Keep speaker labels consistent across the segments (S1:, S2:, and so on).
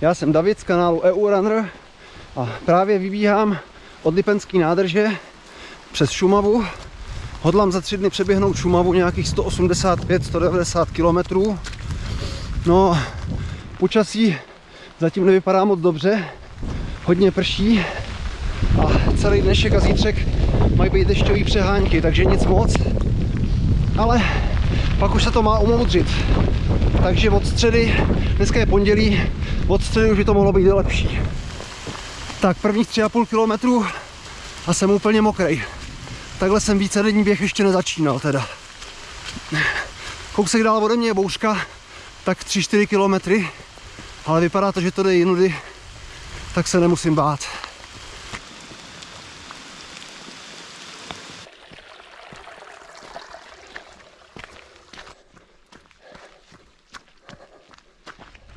S1: Já jsem David z kanálu EU Runner a právě vybíhám od Lipenský nádrže přes Šumavu. Hodlám za tři dny přeběhnout Šumavu nějakých 185-190 km. No, počasí zatím nevypadá moc dobře, hodně prší a celý dnešek a zítřek mají být dešťový přehánky, takže nic moc. Ale pak už se to má umoudřit. Takže od středy, dneska je pondělí, od středy už by to mohlo být lepší. Tak prvních 3,5 kilometrů a jsem úplně mokrej. Takhle jsem více denní běh ještě nezačínal teda. Kousek dál ode mě je bouřka, tak 3-4 kilometry, ale vypadá to, že to jde jinudy, tak se nemusím bát.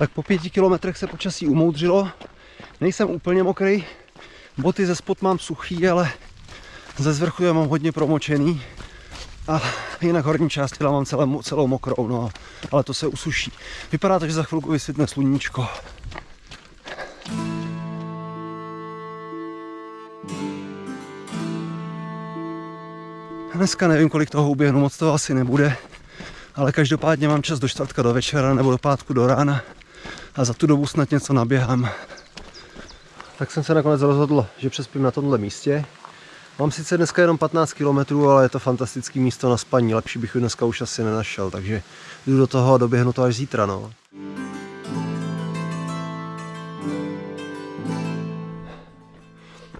S1: Tak po pěti kilometrech se počasí umoudřilo. Nejsem úplně mokrý, boty ze spod mám suchý, ale ze zvrchu je mám hodně promočený. A jinak horní část těla mám celou, celou mokrou, no, ale to se usuší. Vypadá to, že za chvilku vysvětne sluníčko. Dneska nevím, kolik toho uběhnu, moc toho asi nebude, ale každopádně mám čas do čtvrtka do večera nebo do pátku do rána a za tu dobu snad něco naběhám. Tak jsem se nakonec rozhodl, že přespím na tomhle místě. Mám sice dneska jenom 15 km, ale je to fantastické místo na spaní. Lepší bych ho dneska už asi nenašel, takže jdu do toho a doběhnu to až zítra. No.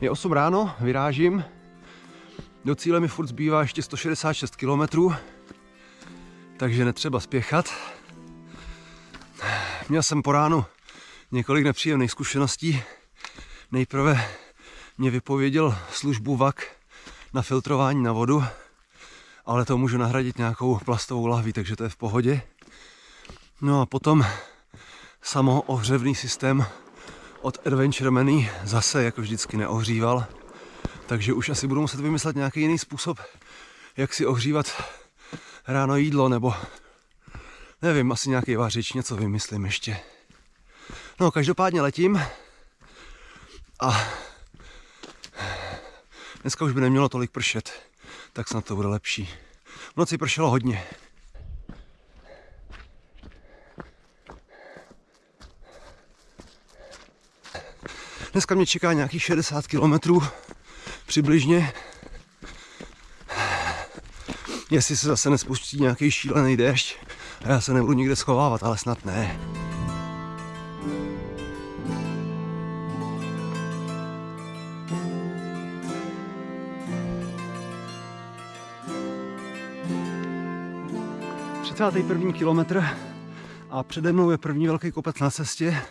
S1: Je 8 ráno, vyrážím. Do cíle mi furt zbývá ještě 166 km, takže netřeba spěchat. Měl jsem po ránu několik nepříjemných zkušeností. Nejprve mě vypověděl službu VAK na filtrování na vodu, ale to můžu nahradit nějakou plastovou lahví, takže to je v pohodě. No a potom samoohřevný systém od Adventure Many zase jako vždycky neohříval, takže už asi budu muset vymyslet nějaký jiný způsob, jak si ohřívat ráno jídlo, nebo nevím, asi nějaký vařič, něco vymyslím ještě. No, každopádně letím a dneska už by nemělo tolik pršet, tak snad to bude lepší. V noci pršelo hodně. Dneska mě čeká nějakých 60 kilometrů přibližně. Jestli se zase nespustí nějaký šílený déšť já se nebudu nikde schovávat, ale snad ne. první kilometr a přede mnou je první velký kopec na cestě.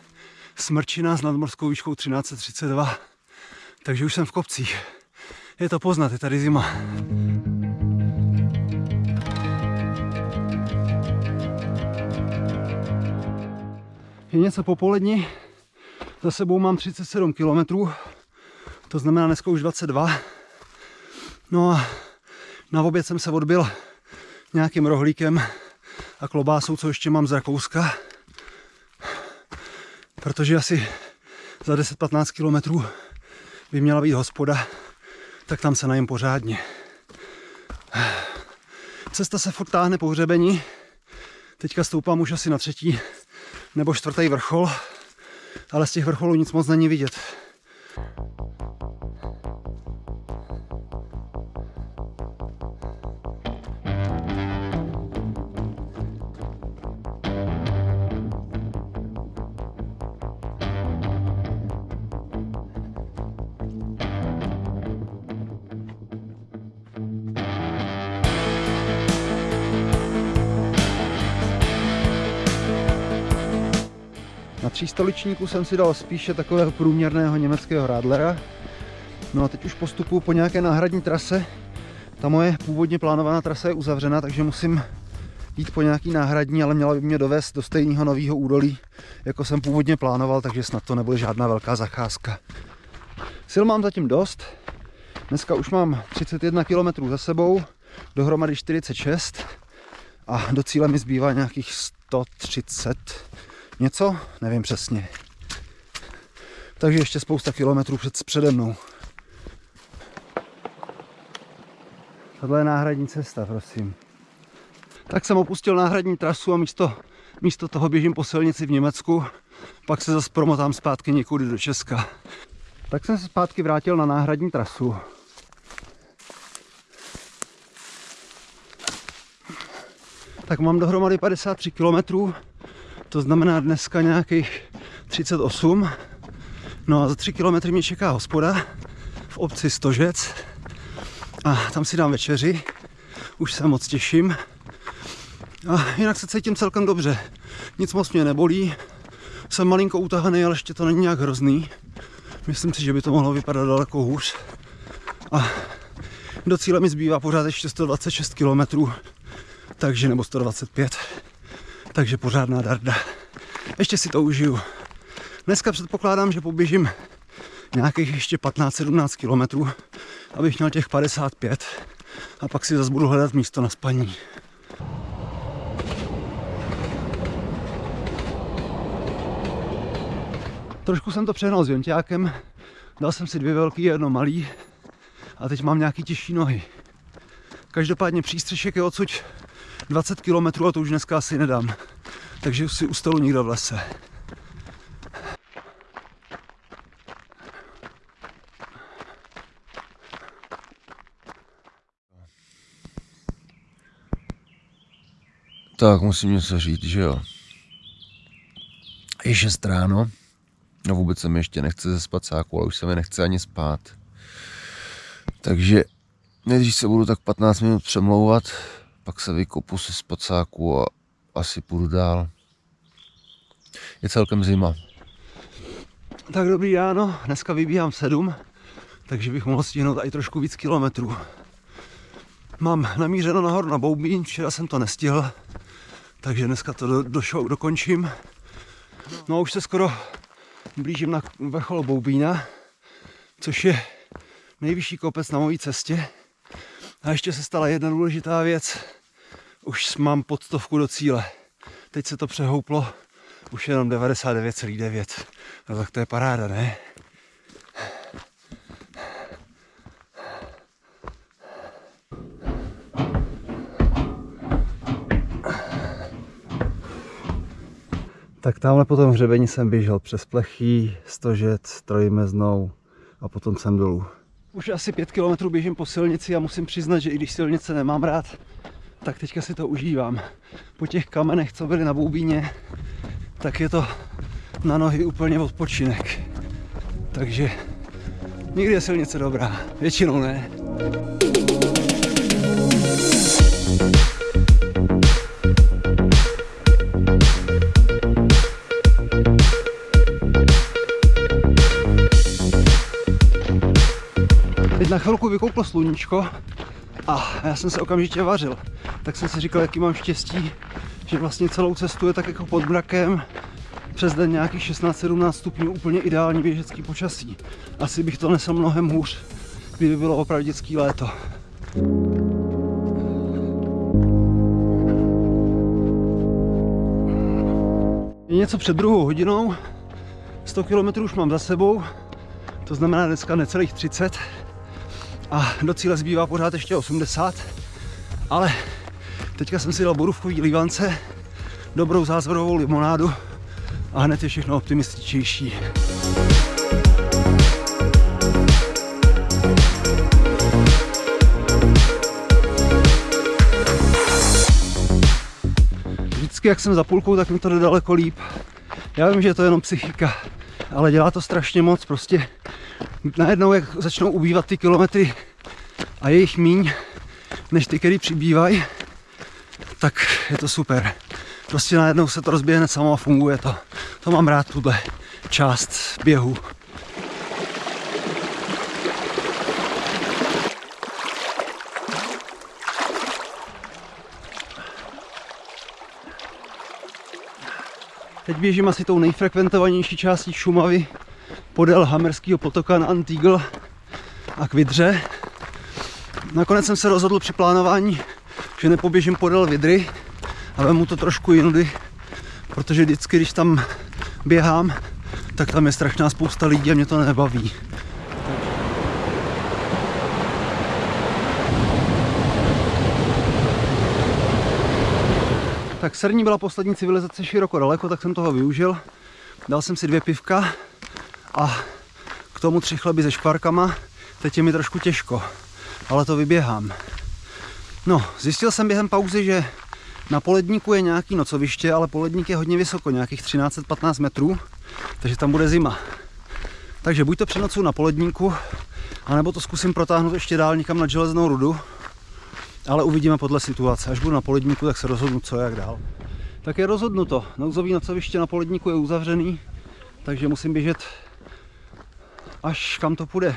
S1: Smrčina s nadmorskou výškou 1332. Takže už jsem v kopcích. Je to poznat, je tady zima. Je něco po poledni, za sebou mám 37 km, to znamená dneska už 22. No a na oběd jsem se odbil nějakým rohlíkem a klobásou, co ještě mám z Rakouska. Protože asi za 10-15 kilometrů by měla být hospoda, tak tam se najím pořádně. Cesta se furt táhne po hřebení. Teďka stoupám už asi na třetí nebo čtvrtý vrchol, ale z těch vrcholů nic moc není vidět. Na tří stoličníku jsem si dal spíše takového průměrného německého Radlera. No a teď už postupuji po nějaké náhradní trase. Ta moje původně plánovaná trasa je uzavřena, takže musím jít po nějaký náhradní, ale měla by mě dovést do stejného nového údolí, jako jsem původně plánoval, takže snad to nebude žádná velká zacházka. Sil mám zatím dost. Dneska už mám 31 km za sebou, dohromady 46 a do cíle mi zbývá nějakých 130 něco, nevím přesně. Takže ještě spousta kilometrů před, přede mnou. Tohle je náhradní cesta, prosím. Tak jsem opustil náhradní trasu a místo, místo toho běžím po silnici v Německu, pak se zase promotám zpátky někudy do Česka. Tak jsem se zpátky vrátil na náhradní trasu. Tak mám dohromady 53 km, to znamená dneska nějakých 38. No a za 3 km mě čeká hospoda v obci Stožec a tam si dám večeři. Už se moc těším. A jinak se cítím celkem dobře. Nic moc mě nebolí. Jsem malinko utahaný, ale ještě to není nějak hrozný. Myslím si, že by to mohlo vypadat daleko hůř. A do cíle mi zbývá pořád ještě 126 km, takže nebo 125. Takže pořádná darda. Ještě si to užiju. Dneska předpokládám, že poběžím nějakých ještě 15-17 km, abych měl těch 55 a pak si zase budu hledat místo na spaní. Trošku jsem to přehnal s jonťákem, dal jsem si dvě velký, jedno malý a teď mám nějaký těžší nohy. Každopádně přístřešek je odsud 20 km a to už dneska asi nedám. Takže si ustalu někdo v lese.
S2: Tak, musím něco říct, že jo. Je 6 ráno, no vůbec se mi ještě nechce ze spacáku, ale už se mi nechce ani spát. Takže nejdřív se budu tak 15 minut přemlouvat, pak se vykopu se spacáku a asi půjdu dál. Je celkem zima.
S1: Tak dobrý ráno, dneska vybíhám 7, takže bych mohl stihnout i trošku víc kilometrů. Mám namířeno nahoru na Boubín, včera jsem to nestihl, takže dneska to do, do show dokončím. No a už se skoro blížím na vrchol Boubína, což je nejvyšší kopec na mojí cestě. A ještě se stala jedna důležitá věc. Už mám pod stovku do cíle. Teď se to přehouplo, už jenom 99,9. No tak to je paráda, ne? Tak tamhle po tom hřebení jsem běžel přes plechý, stožec, trojmeznou a potom jsem dolů. Už asi pět kilometrů běžím po silnici a musím přiznat, že i když silnice nemám rád, tak teďka si to užívám. Po těch kamenech, co byly na Boubíně, tak je to na nohy úplně odpočinek. Takže někdy je silnice dobrá, většinou ne. Teď na chvilku vykouklo sluníčko a já jsem se okamžitě vařil. Tak jsem si říkal, jaký mám štěstí, že vlastně celou cestu je tak jako pod mrakem, přes den nějakých 16-17 stupňů, úplně ideální běžecký počasí. Asi bych to nesl mnohem hůř, kdyby bylo opravdu dětský léto. Je něco před druhou hodinou, 100 km už mám za sebou, to znamená dneska necelých 30 a do cíle zbývá pořád ještě 80, ale teďka jsem si dal borůvkový lívance, dobrou zázvorovou limonádu a hned je všechno optimističtější. Vždycky, jak jsem za půlkou, tak mi to jde daleko líp. Já vím, že je to jenom psychika, ale dělá to strašně moc. Prostě najednou, jak začnou ubývat ty kilometry a jejich míň, než ty, který přibývají, tak je to super. Prostě najednou se to rozběhne samo a funguje to. To mám rád, tuhle část běhu. Teď běžím asi tou nejfrekventovanější částí Šumavy podél Hamerského potoka na Antigl a k Vidře. Nakonec jsem se rozhodl při plánování, že nepoběžím podél Vidry a vemu to trošku jinudy, protože vždycky, když tam běhám, tak tam je strašná spousta lidí a mě to nebaví. Tak Srní byla poslední civilizace široko daleko, tak jsem toho využil. Dal jsem si dvě pivka a k tomu tři chleby se škvarkama. Teď je mi trošku těžko, ale to vyběhám. No, zjistil jsem během pauzy, že na poledníku je nějaký nocoviště, ale poledník je hodně vysoko, nějakých 13-15 metrů, takže tam bude zima. Takže buď to přenocuju na poledníku, anebo to zkusím protáhnout ještě dál někam na železnou rudu, ale uvidíme podle situace. Až budu na poledníku, tak se rozhodnu, co jak dál. Tak je rozhodnuto. Nouzový nocoviště na poledníku je uzavřený, takže musím běžet až kam to půjde.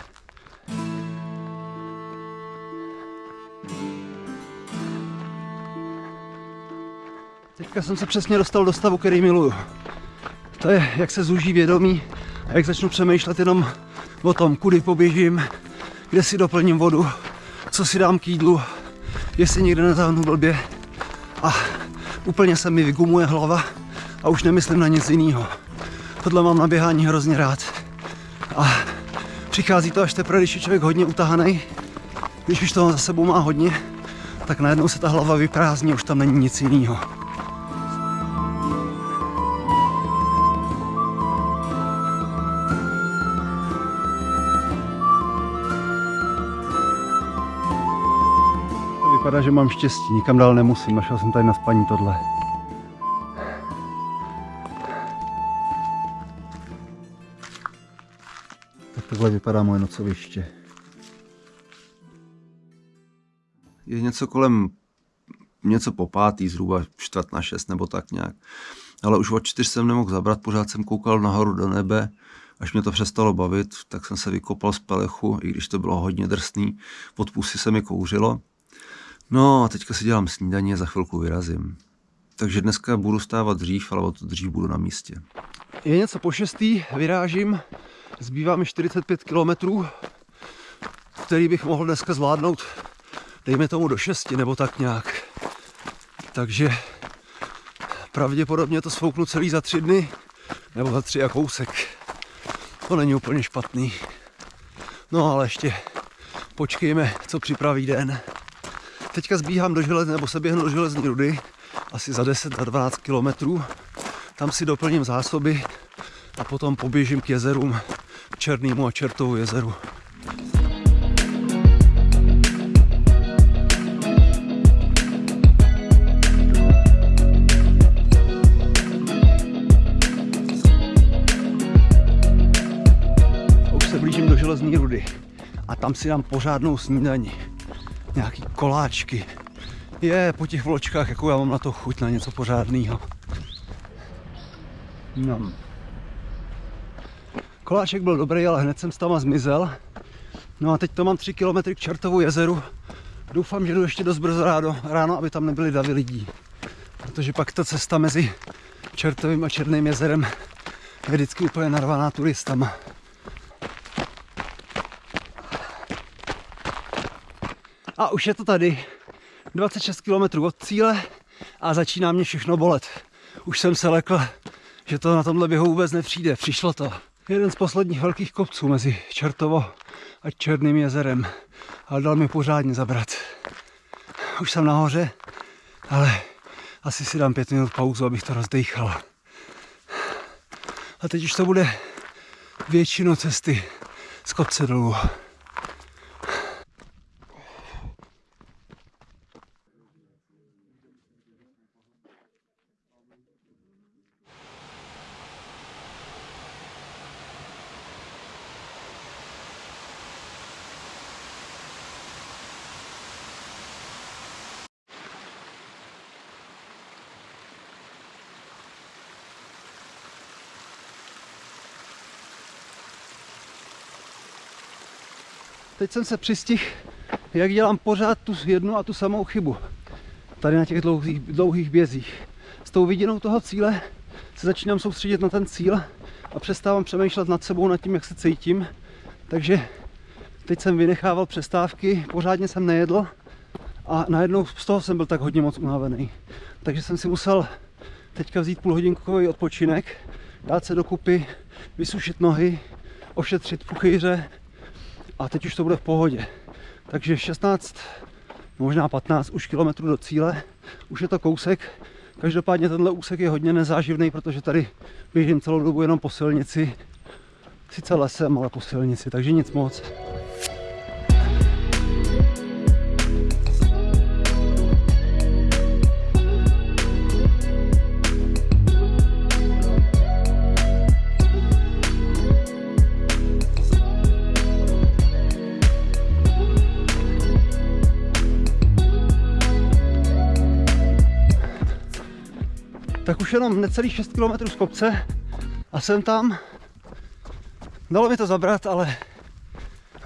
S1: Teďka jsem se přesně dostal do stavu, který miluju. To je, jak se zúží vědomí a jak začnu přemýšlet jenom o tom, kudy poběžím, kde si doplním vodu, co si dám k jídlu, jestli někde nezáhnu blbě. A úplně se mi vygumuje hlava a už nemyslím na nic jiného. Tohle mám na běhání hrozně rád. A přichází to až teprve, když je člověk hodně utahaný, když už toho za sebou má hodně, tak najednou se ta hlava vyprázdní, už tam není nic jiného. Vypadá, že mám štěstí, nikam dál nemusím, našel jsem tady na spaní tohle. Tak takhle vypadá moje nocoviště. Je něco kolem něco po pátý, zhruba čtvrt na šest nebo tak nějak. Ale už od čtyř jsem nemohl zabrat, pořád jsem koukal nahoru do nebe, až mě to přestalo bavit, tak jsem se vykopal z pelechu, i když to bylo hodně drsný, pod pusy se mi kouřilo. No a teďka si dělám snídaní a za chvilku vyrazím. Takže dneska budu stávat dřív, ale o to dřív budu na místě. Je něco po šestý, vyrážím, zbývá mi 45 kilometrů, který bych mohl dneska zvládnout, dejme tomu do 6 nebo tak nějak. Takže pravděpodobně to svouknu celý za tři dny, nebo za tři a kousek. To není úplně špatný. No ale ještě počkejme, co připraví den. Teďka zbíhám do železné, nebo se běhnu do železní rudy, asi za 10 a 12 kilometrů. Tam si doplním zásoby a potom poběžím k jezerům, k Černýmu a Čertovu jezeru. Už se blížím do železní rudy a tam si dám pořádnou snídaní. Nějaký koláčky. Je, po těch vločkách, jako já mám na to chuť na něco pořádného. No. Koláček byl dobrý, ale hned jsem s tama zmizel. No a teď to mám 3 km k Čertovu jezeru. Doufám, že jdu ještě dost brzo ráno, ráno, aby tam nebyly davy lidí. Protože pak ta cesta mezi Čertovým a Černým jezerem je vždycky úplně narvaná turistama. A už je to tady. 26 km od cíle a začíná mě všechno bolet. Už jsem se lekl, že to na tomhle běhu vůbec nepřijde. Přišlo to. Jeden z posledních velkých kopců mezi Čertovo a Černým jezerem. Ale dal mi pořádně zabrat. Už jsem nahoře, ale asi si dám pět minut pauzu, abych to rozdechal. A teď už to bude většinu cesty z kopce dolů. Teď jsem se přistihl, jak dělám pořád tu jednu a tu samou chybu. Tady na těch dlouhých, dlouhých bězích. S tou vidinou toho cíle se začínám soustředit na ten cíl a přestávám přemýšlet nad sebou, nad tím, jak se cítím. Takže teď jsem vynechával přestávky, pořádně jsem nejedl a najednou z toho jsem byl tak hodně moc unavený. Takže jsem si musel teďka vzít půlhodinkový odpočinek, dát se dokupy, vysušit nohy, ošetřit puchýře a teď už to bude v pohodě. Takže 16, možná 15 už kilometrů do cíle, už je to kousek. Každopádně tenhle úsek je hodně nezáživný, protože tady běžím celou dobu jenom po silnici. Sice lesem, ale po silnici, takže nic moc. Tak už jenom necelých 6 km z kopce a jsem tam. Dalo mi to zabrat, ale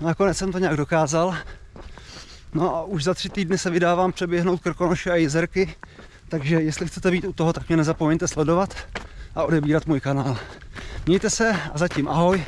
S1: nakonec jsem to nějak dokázal. No a už za tři týdny se vydávám přeběhnout Krkonoše a jezerky, takže jestli chcete být u toho, tak mě nezapomeňte sledovat a odebírat můj kanál. Mějte se a zatím ahoj